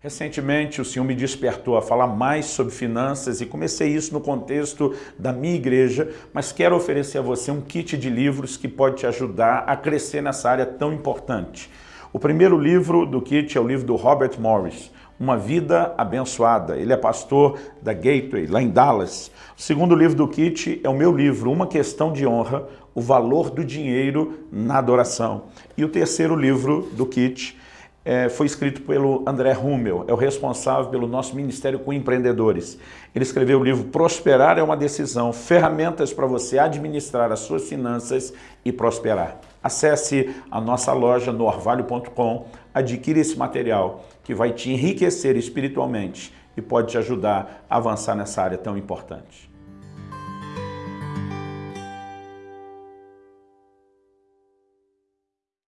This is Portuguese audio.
Recentemente o Senhor me despertou a falar mais sobre finanças e comecei isso no contexto da minha igreja, mas quero oferecer a você um kit de livros que pode te ajudar a crescer nessa área tão importante. O primeiro livro do kit é o livro do Robert Morris, Uma Vida Abençoada. Ele é pastor da Gateway, lá em Dallas. O segundo livro do kit é o meu livro, Uma Questão de Honra, o Valor do Dinheiro na Adoração. E o terceiro livro do kit é, foi escrito pelo André Rummel, é o responsável pelo nosso Ministério com Empreendedores. Ele escreveu o livro Prosperar é uma Decisão, ferramentas para você administrar as suas finanças e prosperar. Acesse a nossa loja no orvalho.com, adquira esse material que vai te enriquecer espiritualmente e pode te ajudar a avançar nessa área tão importante.